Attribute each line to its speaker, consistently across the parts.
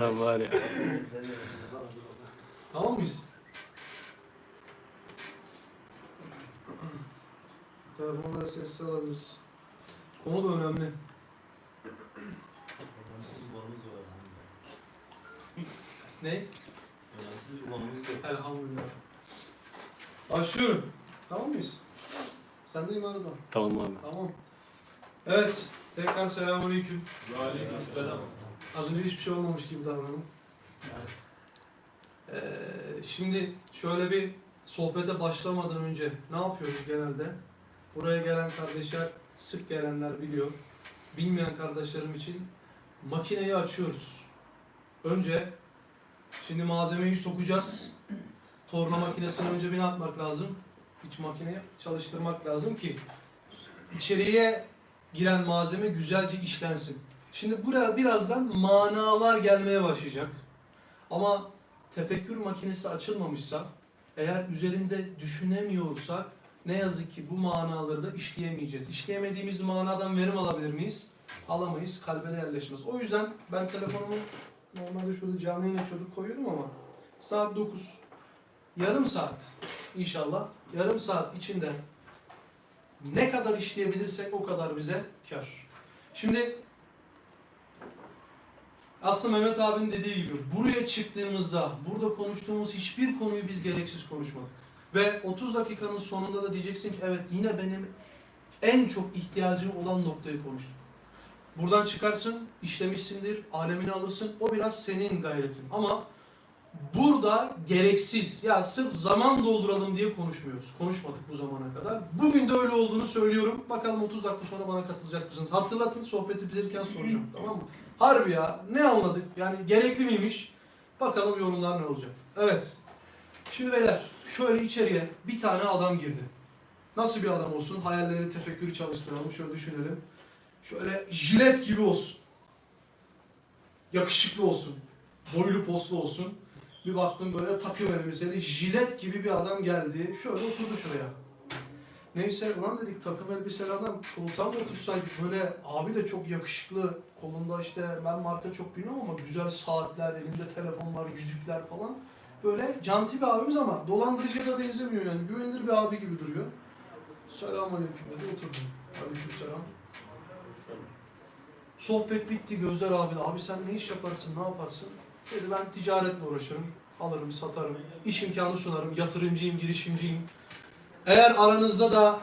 Speaker 1: Lan var ya.
Speaker 2: Tamam mıyız? Telefonları sessiz alabiliriz. Konu da önemli.
Speaker 3: Önemsiz ulanımız var.
Speaker 2: Ne?
Speaker 3: Önemsiz ulanımız yok.
Speaker 2: Elhamdülillah. Başlıyorum. Tamam mıyız? Sendeyim arada.
Speaker 1: Tamam abi.
Speaker 2: Tamam. Evet. Tekrar selamünaleyküm.
Speaker 3: Aleykümselam.
Speaker 2: Az önce hiçbir şey olmamış gibi davranın. Ee, şimdi şöyle bir sohbete başlamadan önce ne yapıyoruz genelde? Buraya gelen kardeşler, sık gelenler biliyor. Bilmeyen kardeşlerim için makineyi açıyoruz. Önce şimdi malzemeyi sokacağız. Torna makinesine önce bir ne yapmak lazım? İç makineyi çalıştırmak lazım ki içeriye giren malzeme güzelce işlensin. Şimdi buraya birazdan manalar gelmeye başlayacak. Ama tefekkür makinesi açılmamışsa, eğer üzerinde düşünemiyorsak ne yazık ki bu manaları da işleyemeyeceğiz. İşleyemediğimiz manadan verim alabilir miyiz? Alamayız, kalbe de yerleşmez. O yüzden ben telefonumu normalde şurada canlı yayın açıyorduk koyuyordum ama saat 9. Yarım saat inşallah, yarım saat içinde ne kadar işleyebilirsek o kadar bize kar. Şimdi aslında Mehmet abinin dediği gibi buraya çıktığımızda burada konuştuğumuz hiçbir konuyu biz gereksiz konuşmadık. Ve 30 dakikanın sonunda da diyeceksin ki evet yine benim en çok ihtiyacım olan noktayı konuştum. Buradan çıkarsın, işlemişsindir, alemini alırsın. O biraz senin gayretin. Ama burada gereksiz, ya sırf zaman dolduralım diye konuşmuyoruz. Konuşmadık bu zamana kadar. Bugün de öyle olduğunu söylüyorum. Bakalım 30 dakika sonra bana katılacak mısınız? Hatırlatın, sohbeti bitirirken soracağım. tamam mı? Harbi ya, ne anladık? Yani gerekli miymiş? Bakalım yorumlar ne olacak. Evet. Şimdi beyler, şöyle içeriye bir tane adam girdi. Nasıl bir adam olsun? Hayalleri, tefekkürü çalıştıralım. Şöyle düşünelim. Şöyle jilet gibi olsun. Yakışıklı olsun. Boylu poslu olsun. Bir baktım böyle takım elbiseli jilet gibi bir adam geldi. Şöyle oturdu şuraya. Neyse ulan dedik takım elbiseli adam koltuğa mı otursaydık böyle abi de çok yakışıklı kolunda işte ben marka çok bilmiyorum ama güzel saatler elinde telefonlar yüzükler falan böyle canti bir abimiz ama dolandırıcıya da benzemiyor yani güvenilir bir abi gibi duruyor. Selamünaleyküm dedi oturdum. Aleykümselam. Sohbet bitti gözler abi de abi sen ne iş yaparsın ne yaparsın? Dedi ben ticaretle uğraşırım. Alırım satarım. iş imkanı sunarım. Yatırımcıyım girişimciyim. Eğer aranızda da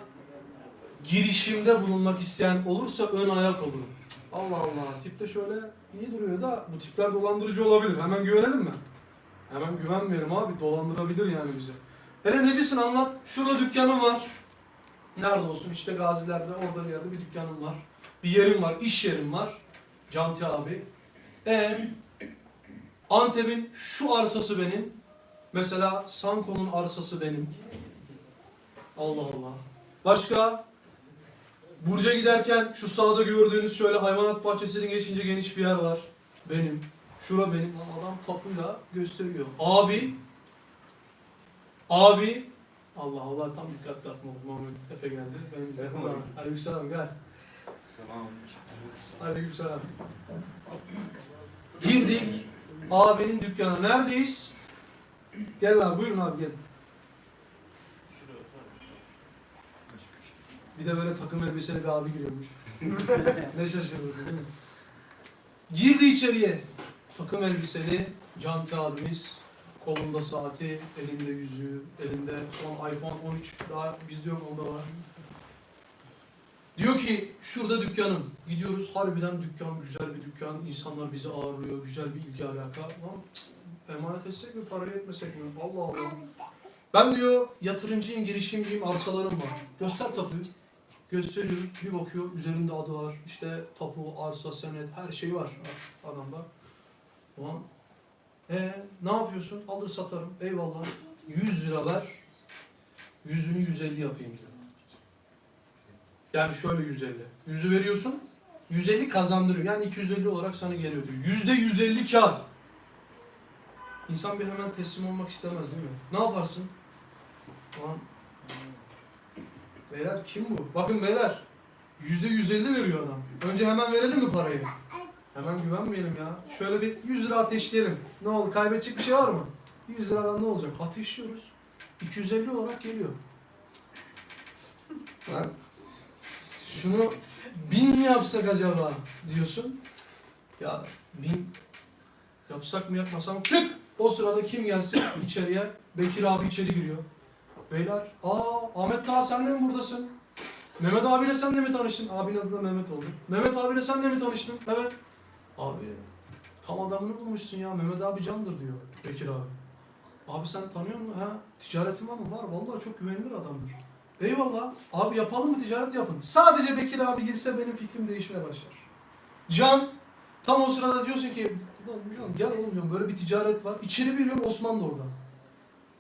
Speaker 2: girişimde bulunmak isteyen olursa ön ayak olurum. Allah Allah. Tip de şöyle iyi duruyor da bu tipler dolandırıcı olabilir. Hemen güvenelim mi? Hemen güvenmeyelim abi. Dolandırabilir yani bizi. Hele necisin anlat. Şurada dükkanım var. Nerede olsun? İşte Gaziler'de orada bir yerde bir dükkanım var. Bir yerim var. iş yerim var. Canti abi. E Antep'in şu arsası benim. Mesela Sanko'nun arsası benim. Allah Allah. Başka? Burca giderken şu sağda gördüğünüz şöyle hayvanat bahçesinin geçince geniş bir yer var. Benim. Şura benim. Lan Adam tapuyla gösteriyor. Abi. Abi. Allah Allah tam dikkat dağıtmadım. Muhammed Efe geldi. Ben de. Aleykümselam gel.
Speaker 3: Selam.
Speaker 2: Aleykümselam. Girdik. Abinin dükkanı. Neredeyiz? Gel abi buyurun abi gel. Bir de böyle takım elbiseli bir abi giriyormuş. ne şaşırdık değil mi? Girdi içeriye. Takım elbiseli Canti abimiz. Kolunda saati, elinde yüzüğü, elinde son iPhone 13 daha bizde yok onda var. Diyor ki şurada dükkanım. Gidiyoruz harbiden dükkan güzel bir dükkan. İnsanlar bizi ağırlıyor. Güzel bir ilgi alaka. Lan emanet etsek mi parayı etmesek mi? Allah Allah. Ben diyor yatırımcıyım, girişimciyim, arsalarım var. Göster tapuyu. Gösteriyor. Bir bakıyor üzerinde adı var. İşte tapu, arsa, senet her şey var adamda. Ulan e ne yapıyorsun? Alır satarım. Eyvallah. 100 lira ver. Yüzünü 150 yapayım diyor. Yani şöyle 150. Yüzü veriyorsun. 150 kazandırıyor. Yani 250 olarak sana geliyor diyor. Yüzde 150 kar. İnsan bir hemen teslim olmak istemez değil mi? Ne yaparsın? Ulan Beyler kim bu? Bakın beyler. Yüzde 150 veriyor adam. Önce hemen verelim mi parayı? Hemen güvenmeyelim ya. Şöyle bir 100 lira ateşleyelim. Ne oldu? Kaybedecek bir şey var mı? 100 liradan ne olacak? Ateşliyoruz. 250 olarak geliyor. Lan şunu bin yapsak acaba diyorsun. Ya bin yapsak mı yapmasak mı? Tık! O sırada kim gelsin içeriye? Bekir abi içeri giriyor. Beyler, aa Ahmet daha sen de mi buradasın? Mehmet abiyle sen de mi tanıştın? Abinin adı da Mehmet oldu. Mehmet abiyle sen de mi tanıştın? Evet. Abi tam adamını bulmuşsun ya. Mehmet abi candır diyor Bekir abi. Abi sen tanıyor musun? Ha, ticaretin var mı? Var. Vallahi çok güvenilir adamdır. Eyvallah. Abi yapalım mı ticaret yapın. Sadece Bekir abi girse benim fikrim değişmeye başlar. Can tam o sırada diyorsun ki "Ulan Can, gel oğlum böyle bir ticaret var. İçeri bir giriyorum Osman da orada.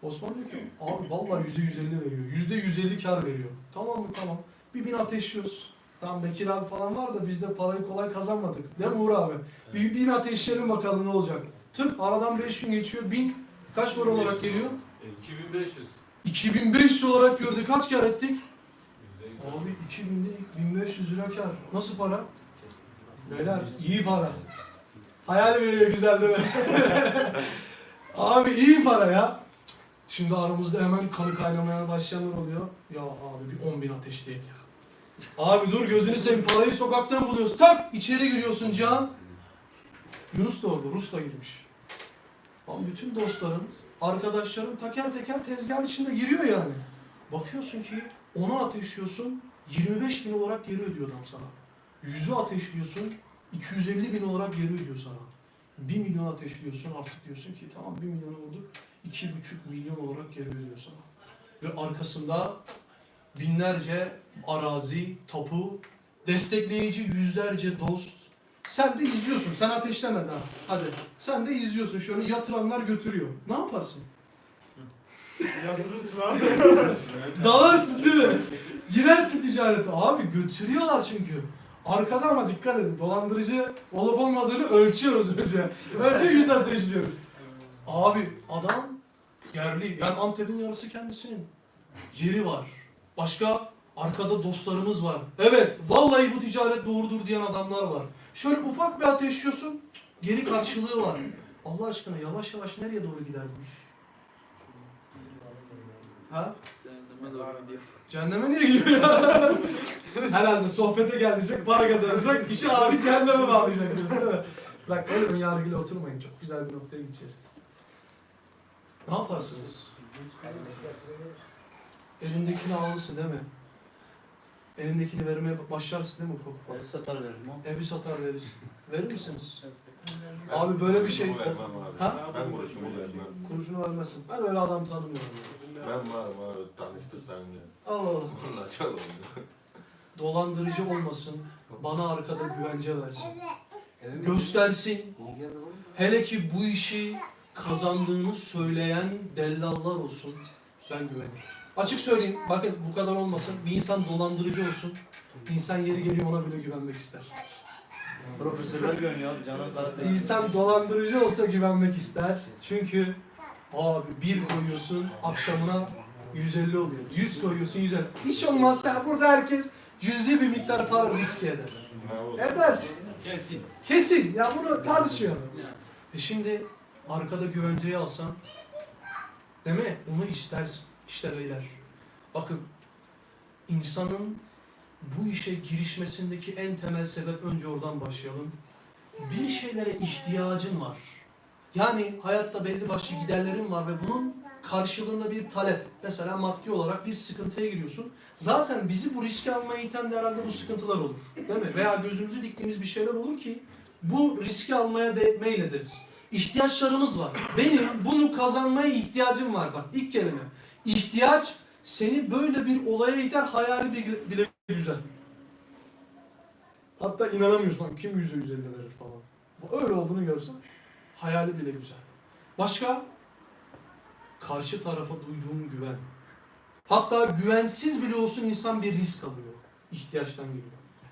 Speaker 2: Osman diyor ki abi vallahi yüzde yüz elli veriyor. Yüzde yüz elli kar veriyor. Tamam mı? Tamam. Bir bin ateşliyoruz. Tamam Bekir abi falan var da biz de parayı kolay kazanmadık. Değil mi Uğur abi? Bir bin ateşleyelim bakalım ne olacak. Tıp aradan 5 gün geçiyor. Bin kaç para olarak geliyor?
Speaker 3: E, 2500.
Speaker 2: 2500 olarak gördük. Kaç kar ettik? Abi 2000'de 1500 lira kar. Nasıl para? Beyler iyi para. Hayal veriyor güzel değil mi? abi iyi para ya. Şimdi aramızda hemen kanı kaynamaya başlayanlar oluyor. Ya abi bir 10 bin ateşleyek ya. Abi dur gözünü seveyim parayı sokaktan buluyorsun. Tak içeri giriyorsun Can. Yunus da orada Rus da girmiş. Lan bütün dostların, arkadaşların teker teker tezgah içinde giriyor yani. Bakıyorsun ki onu ateşliyorsun 25 bin olarak geri ödüyor adam sana. Yüzü ateşliyorsun 250 bin olarak geri ödüyor sana. 1 milyon ateşliyorsun artık diyorsun ki tamam 1 milyonu vurduk 2,5 milyon olarak geri ödüyor sana. Ve arkasında binlerce arazi, tapu, destekleyici yüzlerce dost. Sen de izliyorsun. Sen ateşlemedin ha. Hadi. Sen de izliyorsun. Şöyle yatıranlar götürüyor. Ne yaparsın?
Speaker 1: Yatırırsın abi.
Speaker 2: Dalarsın değil mi? Girersin ticarete. Abi götürüyorlar çünkü. Arkada ama dikkat edin. Dolandırıcı olup olmadığını ölçüyoruz önce. Önce yüz ateşliyoruz. Abi adam yerli. Yani Antep'in yarısı kendisinin. Yeri var. Başka arkada dostlarımız var. Evet vallahi bu ticaret doğrudur diyen adamlar var. Şöyle ufak bir ateşliyorsun. Geri karşılığı var. Allah aşkına yavaş yavaş nereye doğru gider bu iş? Ha? Cehenneme niye gidiyor ya? Herhalde sohbete geldiysek, para kazanırsak işi abi cehenneme bağlayacak diyorsun değil mi? Bak öyle ön yargıyla oturmayın. Çok güzel bir noktaya gideceğiz. Ne yaparsınız? Elindekini alırsın değil mi? Elindekini vermeye başlarsın değil mi ufak ufak?
Speaker 1: Ev satar veririm o.
Speaker 2: Evi satar verirsin. Verir misiniz? Abi böyle bir şey...
Speaker 4: Vermem abi.
Speaker 2: Ha?
Speaker 4: Ben kuruşumu vermem.
Speaker 2: Kuruşunu vermezsin. Ben öyle adam tanımıyorum.
Speaker 4: Ben varım abi tanıştırsan ya.
Speaker 2: Allah Allah.
Speaker 4: Valla oldu.
Speaker 2: Dolandırıcı olmasın. Bana arkada güvence versin. Göstersin. Hele ki bu işi kazandığını söyleyen dellallar olsun. Ben güvenirim. Açık söyleyeyim. Bakın bu kadar olmasın. Bir insan dolandırıcı olsun. İnsan yeri geliyor ona bile güvenmek ister.
Speaker 1: Profesörler güveniyor abi. Canan Karatay.
Speaker 2: İnsan dolandırıcı olsa güvenmek ister. Çünkü abi bir koyuyorsun akşamına 150 oluyor. 100 koyuyorsun 150. Hiç olmazsa burada herkes cüzi bir miktar para riske eder. Edersin.
Speaker 3: Kesin.
Speaker 2: Kesin. Ya bunu tartışmıyorum. E şimdi arkada güvenceyi alsan değil mi? Onu istersin. İşte beyler. Bakın insanın bu işe girişmesindeki en temel sebep önce oradan başlayalım. Bir şeylere ihtiyacın var. Yani hayatta belli başlı giderlerin var ve bunun karşılığında bir talep. Mesela maddi olarak bir sıkıntıya giriyorsun. Zaten bizi bu riske almaya iten de herhalde bu sıkıntılar olur. Değil mi? Veya gözümüzü diktiğimiz bir şeyler olur ki bu riski almaya de meylederiz. İhtiyaçlarımız var. Benim bunu kazanmaya ihtiyacım var. Bak ilk kelime. İhtiyaç seni böyle bir olaya iter hayali bile, güzel. Hatta inanamıyorsun kim yüze yüz verir falan. Öyle olduğunu görsen hayali bile güzel. Başka? Karşı tarafa duyduğun güven. Hatta güvensiz bile olsun insan bir risk alıyor. İhtiyaçtan geliyor.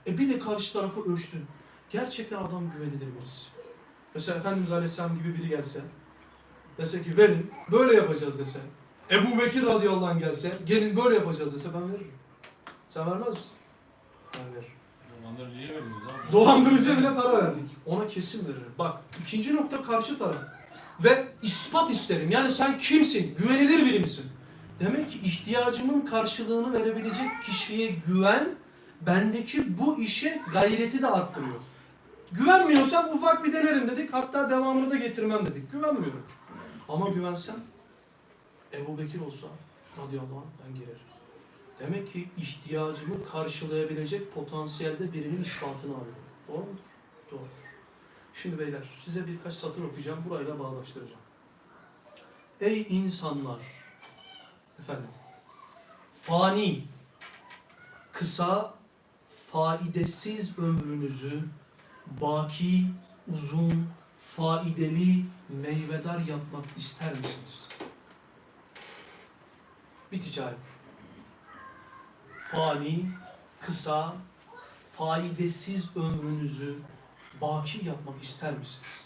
Speaker 2: E bir de karşı tarafı ölçtün. Gerçekten adam güvenilir birisi. Mesela Efendimiz Aleyhisselam gibi biri gelse, dese ki verin, böyle yapacağız dese. Ebu Bekir radıyallahu anh gelse, gelin böyle yapacağız dese ben veririm. Sen vermez misin? Ben veririm.
Speaker 3: Dolandırıcıya veriyoruz abi.
Speaker 2: Dolandırıcıya bile para verdik. Ona kesin veririm. Bak ikinci nokta karşı taraf. Ve ispat isterim. Yani sen kimsin? Güvenilir biri misin? Demek ki ihtiyacımın karşılığını verebilecek kişiye güven bendeki bu işe gayreti de arttırıyor. Güvenmiyorsam ufak bir denerim dedik. Hatta devamını da getirmem dedik. Güvenmiyorum. Ama güvensem Ebu Bekir olsa radıyallahu anh ben girerim. Demek ki ihtiyacımı karşılayabilecek potansiyelde birinin ispatını arıyorum. Doğru mudur? Doğru. Şimdi beyler size birkaç satır okuyacağım. Burayla bağdaştıracağım. Ey insanlar! Efendim. Fani, kısa, faidesiz ömrünüzü baki, uzun, faideli, meyvedar yapmak ister misiniz? Bir ticaret. Fani, kısa, faidesiz ömrünüzü baki yapmak ister misiniz?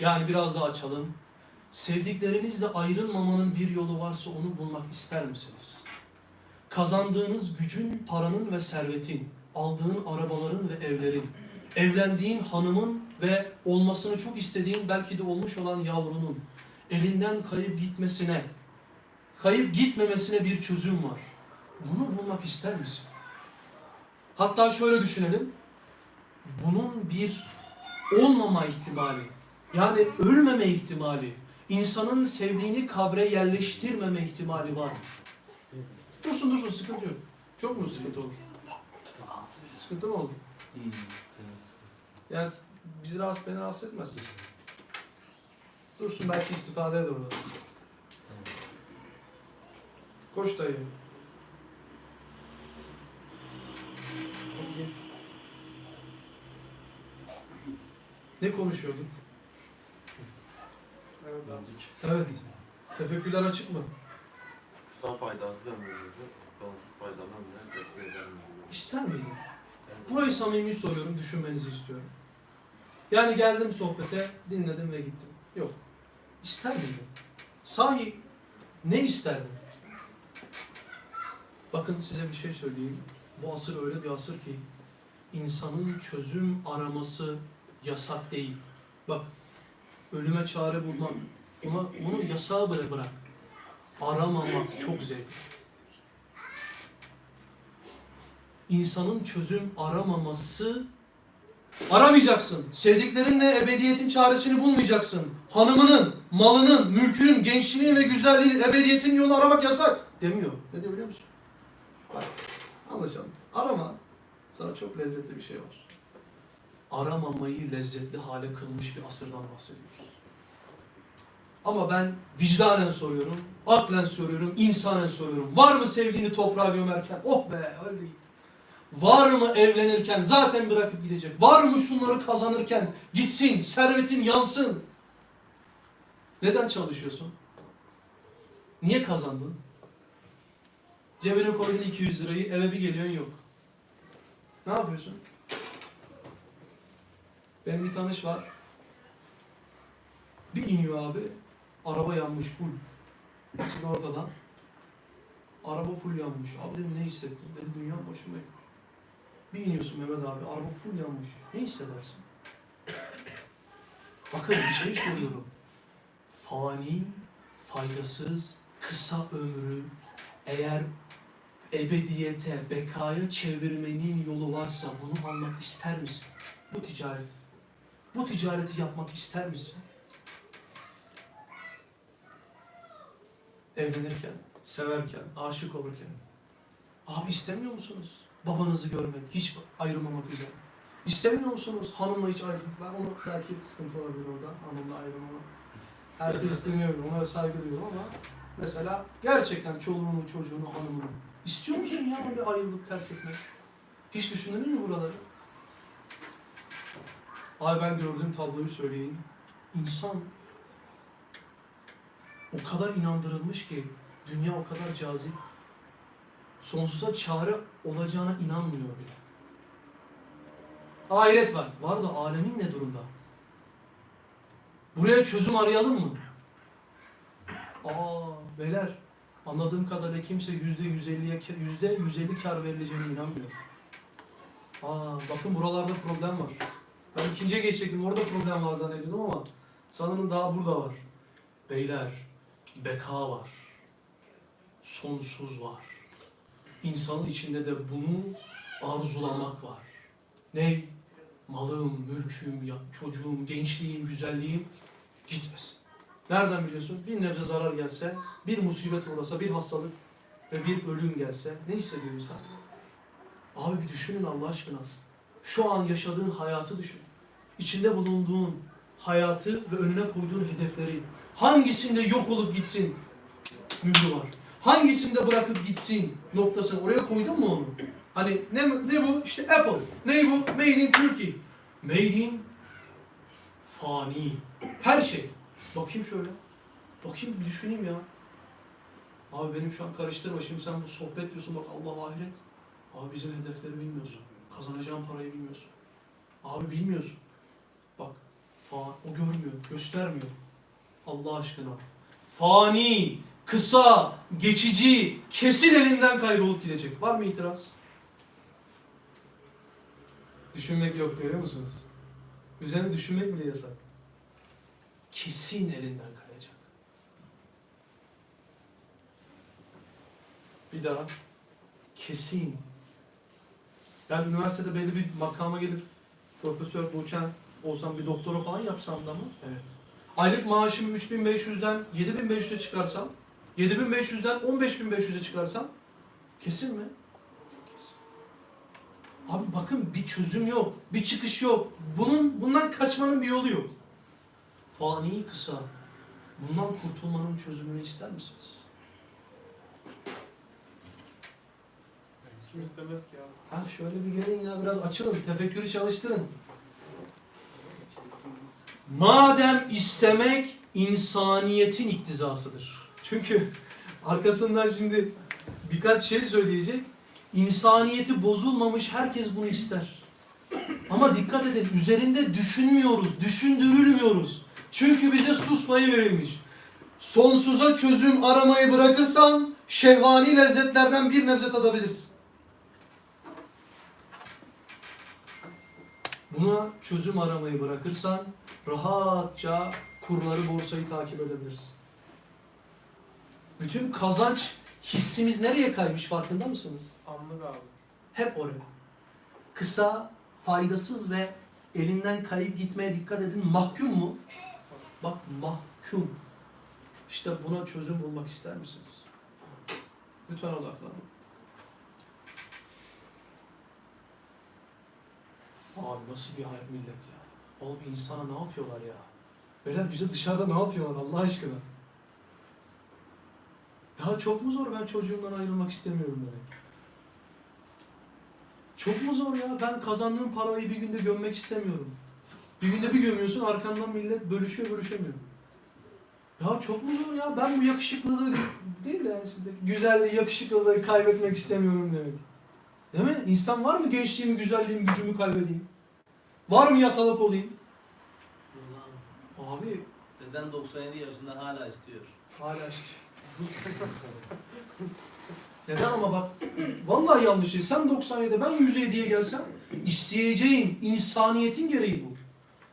Speaker 2: Yani biraz daha açalım. Sevdiklerinizle ayrılmamanın bir yolu varsa onu bulmak ister misiniz? Kazandığınız gücün, paranın ve servetin, aldığın arabaların ve evlerin, evlendiğin hanımın ve olmasını çok istediğin belki de olmuş olan yavrunun elinden kayıp gitmesine, kayıp gitmemesine bir çözüm var. Bunu bulmak ister misin? Hatta şöyle düşünelim. Bunun bir olmama ihtimali, yani ölmeme ihtimali, insanın sevdiğini kabre yerleştirmeme ihtimali var? Dursun dursun sıkıntı yok. Çok mu sıkıntı olur? Sıkıntı mı olur? Yani bizi rahatsız, beni rahatsız etmez. Dursun belki istifade eder orada. Koş dayı. Ne konuşuyorduk? Evet. Tefekkürler açık mı?
Speaker 4: Kısa faydasız ömrümüzü sonsuz eder miyiz?
Speaker 2: İster miydin? Burayı samimi soruyorum, düşünmenizi istiyorum. Yani geldim sohbete, dinledim ve gittim. Yok. İster miydin? Sahi ne isterdin? Bakın size bir şey söyleyeyim. Bu asır öyle bir asır ki insanın çözüm araması yasak değil. Bak ölüme çare bulmak, ona, onu yasağa bırak bırak. Aramamak çok zevkli. insanın çözüm aramaması aramayacaksın. Sevdiklerinle ebediyetin çaresini bulmayacaksın. Hanımının, malının, mülkünün, gençliğinin ve güzelliğinin, ebediyetin yolunu aramak yasak demiyor. Ne diyor biliyor musun? Bak, anlaşalım. Arama. Sana çok lezzetli bir şey var. Aramamayı lezzetli hale kılmış bir asırdan bahsediyoruz. Ama ben vicdanen soruyorum, aklen soruyorum, insanen soruyorum. Var mı sevdiğini toprağa gömerken? Oh be öldü gitti. Var mı evlenirken zaten bırakıp gidecek? Var mı şunları kazanırken gitsin, servetin yansın? Neden çalışıyorsun? Niye kazandın? Cebine koydun 200 lirayı, eve bir geliyorsun yok. Ne yapıyorsun? Benim bir tanış var. Bir iniyor abi, araba yanmış full. Sigortadan. Araba full yanmış. Abi dedim ne hissettin? Dedi dünya başıma. Bir iniyorsun Mehmet abi, araba full yanmış. Ne hissedersin? Bakın bir şey soruyorum. Fani, faydasız, kısa ömrü eğer ebediyete, bekaya çevirmenin yolu varsa bunu almak ister misin? Bu ticaret. Bu ticareti yapmak ister misin? Evlenirken, severken, aşık olurken. Abi istemiyor musunuz? Babanızı görmek, hiç ayrılmamak üzere. İstemiyor musunuz hanımla hiç ayrılmak? Ben onu belki sıkıntı olabilir orada, hanımla ayrılmamak. Herkes istemiyor, ona saygı duyuyorum ama mesela gerçekten çoluğunu, çocuğunu, hanımını istiyor musun ya bir ayrılıp terk etmek? Hiç düşündün mü buraları? Ay ben gördüğüm tabloyu söyleyeyim. İnsan o kadar inandırılmış ki dünya o kadar cazip. Sonsuza çare olacağına inanmıyor bile. Ahiret var. Var da alemin ne durumda? Buraya çözüm arayalım mı? Aa beyler anladığım kadarıyla kimse yüzde yüz elliye yüzde yüz elli kar verileceğine inanmıyor. Aa, bakın buralarda problem var. Ben ikinciye geçecektim. Orada problem var zannediyordum ama sanırım daha burada var. Beyler, beka var. Sonsuz var. İnsanın içinde de bunu arzulamak var. Ney? Malım, mülküm, çocuğum, gençliğim, güzelliğim gitmesin. Nereden biliyorsun? Bir nebze zarar gelse, bir musibet uğrasa, bir hastalık ve bir ölüm gelse ne hissediyor insan? Abi bir düşünün Allah aşkına. Şu an yaşadığın hayatı düşün. İçinde bulunduğun hayatı ve önüne koyduğun hedefleri. Hangisinde yok olup gitsin mührü var. Hangisinde bırakıp gitsin noktasını. Oraya koydun mu onu? Hani ne, ne bu? İşte Apple. Ne bu? Made in Turkey. Made in fani. Her şey. Bakayım şöyle. Bakayım bir düşüneyim ya. Abi benim şu an karıştırma. Şimdi sen bu sohbet diyorsun bak Allah ahiret. Abi bizim hedefleri bilmiyorsun. Kazanacağın parayı bilmiyorsun. Abi bilmiyorsun. Bak fa o görmüyor, göstermiyor. Allah aşkına. Fani, kısa, geçici, kesin elinden kaybolup gidecek. Var mı itiraz? Düşünmek yok görüyor musunuz? Üzerine düşünmek bile yasak. Kesin elinden kayacak. Bir daha. Kesin. Ben üniversitede belli bir makama gelip profesör doçent olsam bir doktora falan yapsam da mı? Evet. Aylık maaşımı 3500'den 7500'e çıkarsam, 7500'den 15500'e çıkarsam kesin mi? Kesin. Abi bakın bir çözüm yok, bir çıkış yok. Bunun bundan kaçmanın bir yolu yok. Fani kısa. Bundan kurtulmanın çözümünü ister misiniz?
Speaker 5: Kim istemez ki abi?
Speaker 2: Ha şöyle bir gelin ya biraz açılın, tefekkürü çalıştırın. Madem istemek insaniyetin iktizasıdır. Çünkü arkasından şimdi birkaç şey söyleyecek. İnsaniyeti bozulmamış herkes bunu ister. Ama dikkat edin üzerinde düşünmüyoruz, düşündürülmüyoruz. Çünkü bize susmayı verilmiş. Sonsuza çözüm aramayı bırakırsan şehvani lezzetlerden bir nebze tadabilirsin. Buna çözüm aramayı bırakırsan rahatça kurları borsayı takip edebilirsin. Bütün kazanç hissimiz nereye kaymış farkında mısınız?
Speaker 5: Anlık abi.
Speaker 2: Hep oraya. Kısa, faydasız ve elinden kayıp gitmeye dikkat edin. Mahkum mu? Bak mahkum. İşte buna çözüm bulmak ister misiniz? Lütfen odaklanın. Abi nasıl bir hayat millet ya? Abi insana ne yapıyorlar ya? Beyler bize dışarıda ne yapıyorlar Allah aşkına? Ya çok mu zor ben çocuğumdan ayrılmak istemiyorum demek. Çok mu zor ya? Ben kazandığım parayı bir günde gömmek istemiyorum. Bir günde bir gömüyorsun arkandan millet bölüşüyor bölüşemiyor. Ya çok mu zor ya? Ben bu yakışıklılığı değil de yani sizdeki güzelliği, yakışıklılığı kaybetmek istemiyorum demek. Değil mi? İnsan var mı gençliğimi, güzelliğimi, gücümü kaybedeyim? Var mı yatalak olayım? Abi
Speaker 1: Deden 97 yaşında hala istiyor.
Speaker 2: hala işte. Neden ama bak vallahi yanlış değil. Sen 97'de ben 107'ye gelsem isteyeceğim insaniyetin gereği bu.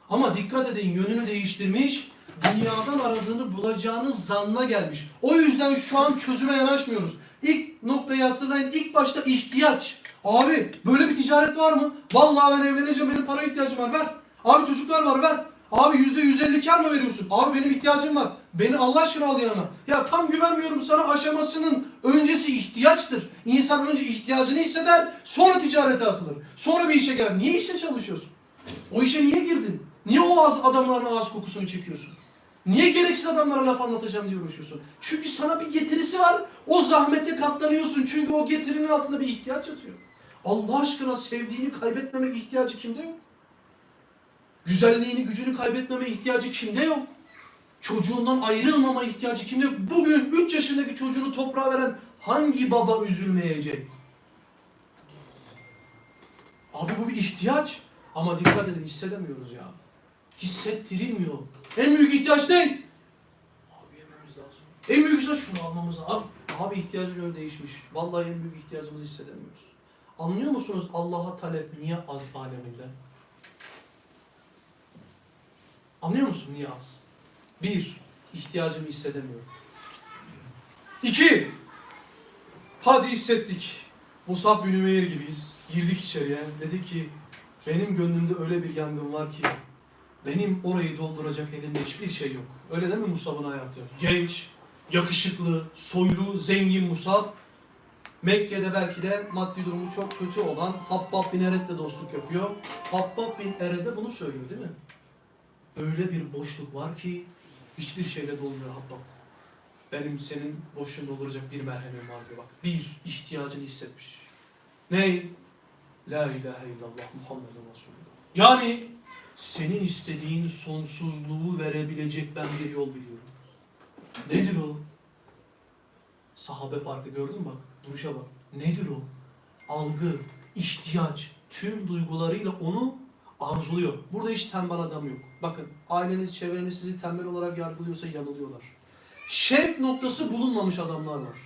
Speaker 2: Ama dikkat edin yönünü değiştirmiş, dünyadan aradığını bulacağınız zanna gelmiş. O yüzden şu an çözüme yanaşmıyoruz. İlk noktayı hatırlayın. İlk başta ihtiyaç. Abi böyle bir ticaret var mı? Vallahi ben evleneceğim benim para ihtiyacım var ver. Abi çocuklar var ver. Abi yüzde yüz elli kar mı veriyorsun? Abi benim ihtiyacım var. Beni Allah aşkına al yanına. Ya tam güvenmiyorum sana aşamasının öncesi ihtiyaçtır. İnsan önce ihtiyacını hisseder sonra ticarete atılır. Sonra bir işe gelir. Niye işte çalışıyorsun? O işe niye girdin? Niye o az adamların ağız kokusunu çekiyorsun? Niye gereksiz adamlara laf anlatacağım diye uğraşıyorsun? Çünkü sana bir getirisi var. O zahmete katlanıyorsun. Çünkü o getirinin altında bir ihtiyaç yatıyor. Allah aşkına sevdiğini kaybetmemek ihtiyacı kimde yok? Güzelliğini, gücünü kaybetmeme ihtiyacı kimde yok? Çocuğundan ayrılmama ihtiyacı kimde yok? Bugün 3 yaşındaki çocuğunu toprağa veren hangi baba üzülmeyecek? Abi bu bir ihtiyaç. Ama dikkat edin hissedemiyoruz ya. Hissettirilmiyor. En büyük ihtiyaç ne? Abi yememiz lazım. En büyük ihtiyaç şunu almamız lazım. Abi, abi ihtiyacın yönü değişmiş. Vallahi en büyük ihtiyacımızı hissedemiyoruz. Anlıyor musunuz Allah'a talep niye az aleminde? Anlıyor musun niye az? Bir, ihtiyacımı hissedemiyorum. İki, hadi hissettik. Musab bin Ümeyr gibiyiz. Girdik içeriye. Dedi ki, benim gönlümde öyle bir yangın var ki, benim orayı dolduracak elimde hiçbir şey yok. Öyle değil mi Musab'ın hayatı? Genç, yakışıklı, soylu, zengin Musab. Mekke'de belki de maddi durumu çok kötü olan Habbab bin Ered'le dostluk yapıyor. Habbab bin Ered'e bunu söylüyor değil mi? Öyle bir boşluk var ki hiçbir şeyle dolmuyor Habbab. Benim senin boşluğunu dolduracak bir merhemim var diyor bak. Bir, ihtiyacını hissetmiş. Ney? La ilahe illallah Muhammedun Resulullah. Yani senin istediğin sonsuzluğu verebilecek ben bir yol biliyorum. Nedir o? Sahabe farkı gördün mü bak? Duruşa bak. Nedir o? Algı, ihtiyaç, tüm duygularıyla onu arzuluyor. Burada hiç tembel adam yok. Bakın aileniz, çevreniz sizi tembel olarak yargılıyorsa yanılıyorlar. Şevk noktası bulunmamış adamlar var.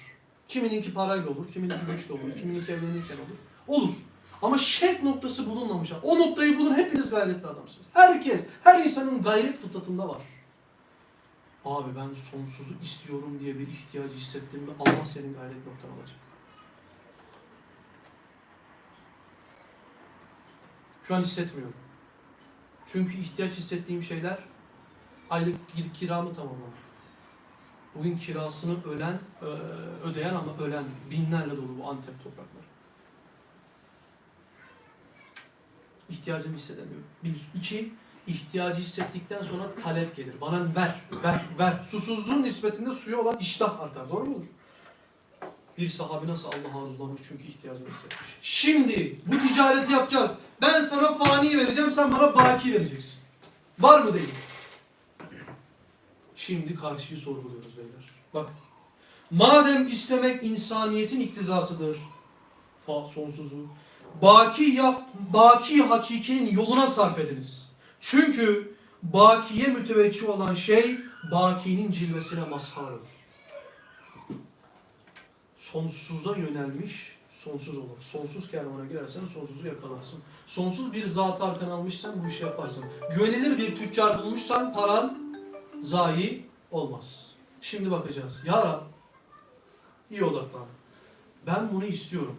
Speaker 2: Kimininki parayla olur, kimininki güçle olur, kimininki evlenirken olur. Olur. Ama şevk noktası bulunmamış. O noktayı bulun hepiniz gayretli adamsınız. Herkes, her insanın gayret fıtratında var. Abi ben sonsuzu istiyorum diye bir ihtiyacı hissettim mi Allah senin gayret noktan olacak. Şu an hissetmiyorum. Çünkü ihtiyaç hissettiğim şeyler aylık kir- kiramı tamamlamak. Bugün kirasını ölen, ö- ödeyen ama ölen binlerle dolu bu Antep toprakları. İhtiyacımı hissedemiyorum. Bir. iki ihtiyacı hissettikten sonra talep gelir. Bana ver, ver, ver. Susuzluğun nispetinde suya olan iştah artar. Doğru mudur? Bir sahabi nasıl Allah'a arzulamış çünkü ihtiyacını hissetmiş. Şimdi bu ticareti yapacağız. Ben sana fani vereceğim, sen bana baki vereceksin. Var mı değil? Şimdi karşıyı sorguluyoruz beyler. Bak. Madem istemek insaniyetin iktizasıdır. Fa sonsuzu. Baki yap, baki hakikinin yoluna sarf ediniz. Çünkü bakiye müteveccih olan şey bakinin cilvesine mazhar olur. Sonsuza yönelmiş sonsuz olur. Sonsuz kervana girersen sonsuzu yakalarsın. Sonsuz bir zatı arkan almışsan bu işi yaparsın. Güvenilir bir tüccar bulmuşsan paran zayi olmaz. Şimdi bakacağız. Ya Rab, iyi odaklan. Ben bunu istiyorum.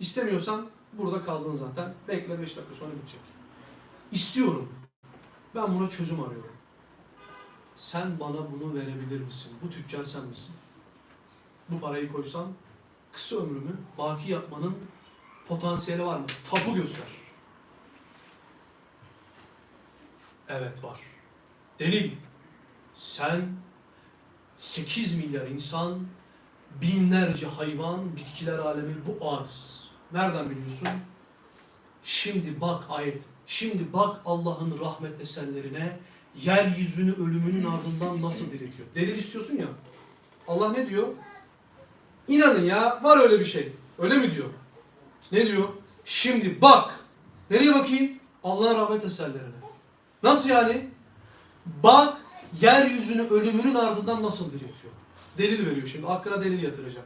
Speaker 2: İstemiyorsan burada kaldın zaten. Bekle 5 dakika sonra bitecek. İstiyorum. Ben buna çözüm arıyorum. Sen bana bunu verebilir misin? Bu tüccar sen misin? Bu parayı koysan kısa ömrümü baki yapmanın potansiyeli var mı? Tapu göster. Evet var. Delil. Sen 8 milyar insan, binlerce hayvan, bitkiler alemi bu arz. Nereden biliyorsun? Şimdi bak ayet. Şimdi bak Allah'ın rahmet eserlerine yeryüzünü ölümünün ardından nasıl diriltiyor. Delil istiyorsun ya. Allah ne diyor? İnanın ya var öyle bir şey. Öyle mi diyor? Ne diyor? Şimdi bak. Nereye bakayım? Allah'ın rahmet eserlerine. Nasıl yani? Bak yeryüzünü ölümünün ardından nasıl diriltiyor. Delil veriyor şimdi. Aklına delil yatıracak.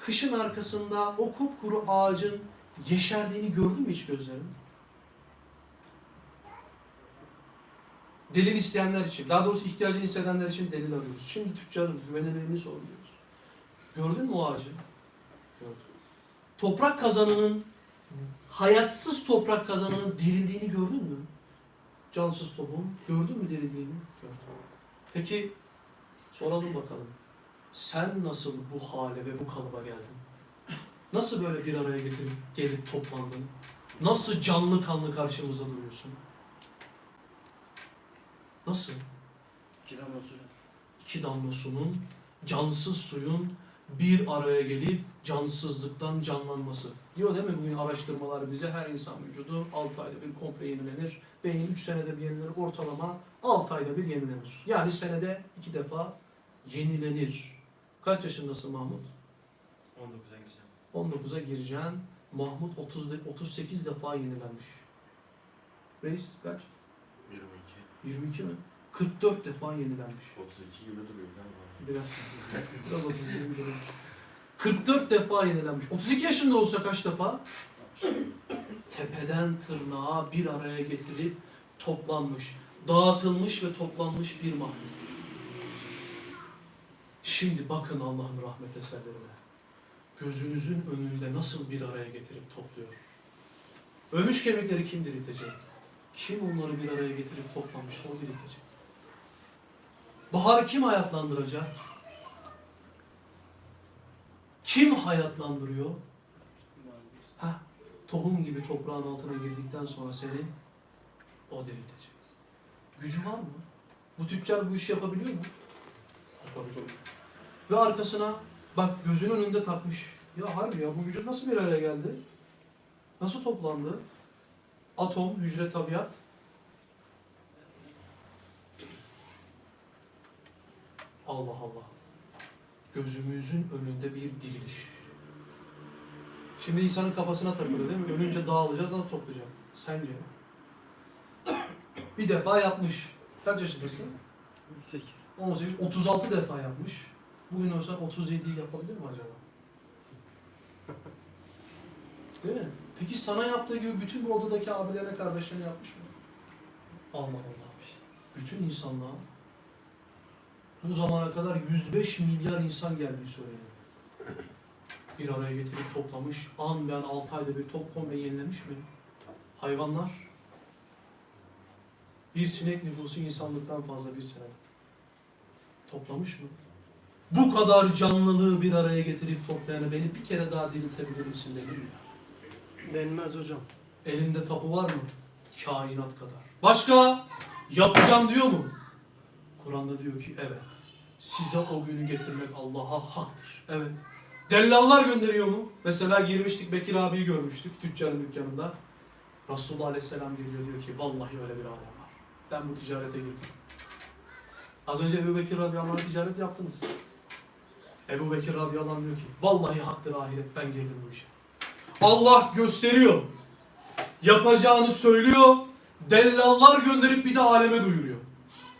Speaker 2: Kışın arkasında o kupkuru ağacın yeşerdiğini gördün mü hiç gözlerin? Delil isteyenler için, daha doğrusu ihtiyacını hissedenler için delil arıyoruz. Şimdi tüccarın güvenilirliğini sorguluyoruz. Gördün mü o ağacı? Gördüm. Toprak kazanının, hayatsız toprak kazanının dirildiğini gördün mü? Cansız tohuum. Gördün mü dirildiğini? Gördüm. Peki soralım bakalım. Sen nasıl bu hale ve bu kalıba geldin? Nasıl böyle bir araya getirip gelip toplandın? Nasıl canlı kanlı karşımızda duruyorsun? Nasıl?
Speaker 1: İki damla suyu.
Speaker 2: iki damla sunun, cansız suyun bir araya gelip cansızlıktan canlanması. Diyor değil mi bugün araştırmalar bize her insan vücudu 6 ayda bir komple yenilenir. Beyin 3 senede bir yenilenir. Ortalama 6 ayda bir yenilenir. Yani senede 2 defa yenilenir. Kaç yaşındasın Mahmut?
Speaker 1: 19'a gireceğim.
Speaker 2: 19'a gireceksin. Mahmut 30 de- 38 defa yenilenmiş. Reis kaç?
Speaker 4: 22.
Speaker 2: 22 mi? 44 defa yenilenmiş.
Speaker 4: 32 gibi duruyor galiba.
Speaker 2: Biraz. Biraz 31 gibi. 44 defa yenilenmiş. 32 yaşında olsa kaç defa? Tepeden tırnağa bir araya getirilip toplanmış, dağıtılmış ve toplanmış bir mahluk. Şimdi bakın Allah'ın rahmet eserlerine. Gözünüzün önünde nasıl bir araya getirip topluyor. Ölmüş kemikleri kim diriltecek? Kim onları bir araya getirip toplamışsa o diriltecek. Baharı kim hayatlandıracak? Kim hayatlandırıyor? Ha, tohum gibi toprağın altına girdikten sonra seni o diriltecek. Gücü var mı? Bu tüccar bu işi yapabiliyor mu? Yapabiliyor. Ve arkasına bak gözünün önünde takmış. Ya harbi ya bu vücut nasıl bir araya geldi? Nasıl toplandı? Atom, hücre, tabiat. Allah Allah. Gözümüzün önünde bir diriliş. Şimdi insanın kafasına takılıyor değil mi? Ölünce dağılacağız, nasıl toplayacak? Sence? Bir defa yapmış. Kaç yaşındasın?
Speaker 1: 8.
Speaker 2: 18, 36 defa yapmış. Bugün olsa 37'yi yapabilir mi acaba? Değil mi? Peki sana yaptığı gibi bütün bu odadaki abilerine, kardeşlerine yapmış mı? Allah Allah. Bütün insanlığa bu zamana kadar 105 milyar insan geldiği söyleniyor. Bir araya getirip toplamış, an be an 6 ayda bir top komple yenilemiş mi? Hayvanlar, bir sinek nüfusu insanlıktan fazla bir sene. Toplamış mı? Bu kadar canlılığı bir araya getirip toplayanı beni bir kere daha diriltebilir misin dedim ya.
Speaker 1: Denmez hocam.
Speaker 2: Elinde tapu var mı? Kainat kadar. Başka? Yapacağım diyor mu? Kur'an'da diyor ki evet. Size o günü getirmek Allah'a haktır. Evet. Dellallar gönderiyor mu? Mesela girmiştik Bekir abiyi görmüştük tüccarın dükkanında. Resulullah Aleyhisselam geliyor diyor ki vallahi öyle bir alem var. Ben bu ticarete girdim. Az önce Ebu Bekir radıyallahu anh ticaret yaptınız. Ebu Bekir radıyallahu anh diyor ki vallahi haktır ahiret ben girdim bu işe. Allah gösteriyor. Yapacağını söylüyor. Dellallar gönderip bir de aleme duyuruyor.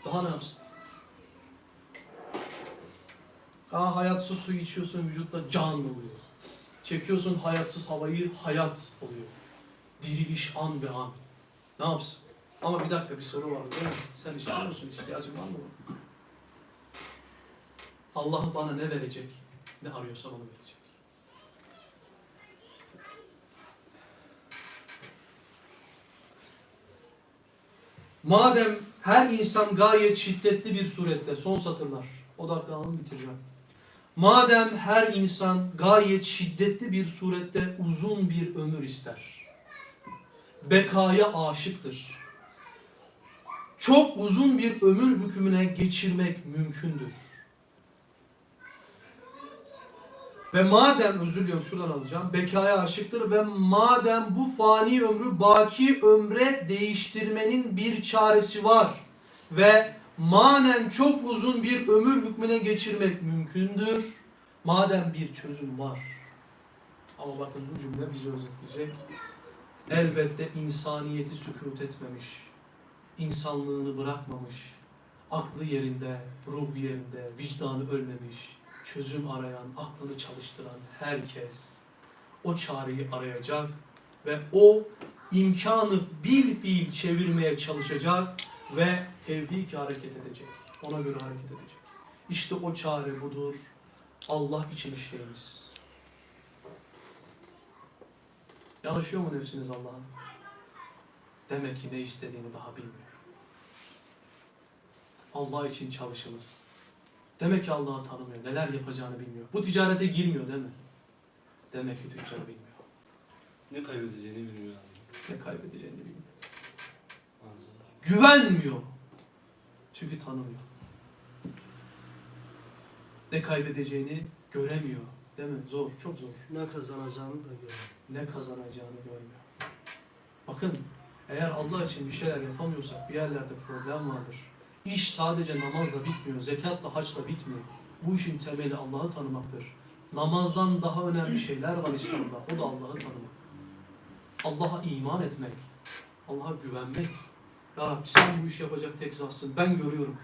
Speaker 2: Daha ne yapsın? Aa, hayatsız suyu içiyorsun vücutta can oluyor. Çekiyorsun hayatsız havayı hayat oluyor. Diriliş an be an. Ne yapsın? Ama bir dakika bir soru var değil mi? Sen istiyor musun? İhtiyacın var mı? Allah bana ne verecek? Ne arıyorsam onu verecek. Madem her insan gayet şiddetli bir surette, son satırlar, odaklanalım bitireceğim. Madem her insan gayet şiddetli bir surette uzun bir ömür ister, bekaya aşıktır, çok uzun bir ömür hükmüne geçirmek mümkündür. Ve madem, özür diliyorum şuradan alacağım, bekaya aşıktır ve madem bu fani ömrü baki ömre değiştirmenin bir çaresi var ve manen çok uzun bir ömür hükmüne geçirmek mümkündür, madem bir çözüm var. Ama bakın bu cümle bizi özetleyecek. Elbette insaniyeti sükut etmemiş, insanlığını bırakmamış, aklı yerinde, ruhu yerinde, vicdanı ölmemiş, çözüm arayan, aklını çalıştıran herkes o çareyi arayacak ve o imkanı bil fiil çevirmeye çalışacak ve tevfik hareket edecek. Ona göre hareket edecek. İşte o çare budur. Allah için işleyiniz. Yanaşıyor mu nefsiniz Allah'a? Demek ki ne istediğini daha bilmiyor. Allah için çalışınız. Demek ki Allah'ı tanımıyor. Neler yapacağını bilmiyor. Bu ticarete girmiyor değil mi? Demek ki tüccar bilmiyor.
Speaker 1: Ne kaybedeceğini bilmiyor.
Speaker 2: Ne kaybedeceğini bilmiyor. Güvenmiyor. Çünkü tanımıyor. Ne kaybedeceğini göremiyor. Değil mi? Zor, çok zor.
Speaker 1: Ne kazanacağını da görüyor.
Speaker 2: Ne kazanacağını görmüyor. Bakın, eğer Allah için bir şeyler yapamıyorsak bir yerlerde problem vardır. İş sadece namazla bitmiyor, zekatla, haçla bitmiyor. Bu işin temeli Allah'ı tanımaktır. Namazdan daha önemli şeyler var İslam'da. O da Allah'ı tanımak. Allah'a iman etmek. Allah'a güvenmek. Ya Rabbi sen bu işi yapacak tek zatsın. Ben görüyorum.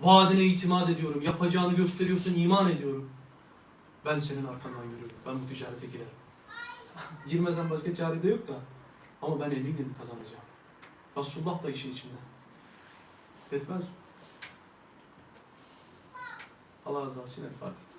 Speaker 2: Vaadine itimat ediyorum. Yapacağını gösteriyorsun, iman ediyorum. Ben senin arkandan yürürüm. Ben bu ticarete girerim. Girmesen başka çare de yok da. Ama ben eminim kazanacağım. Resulullah da işin içinde. Etmez mi? Allah razı olsun. El Fatiha.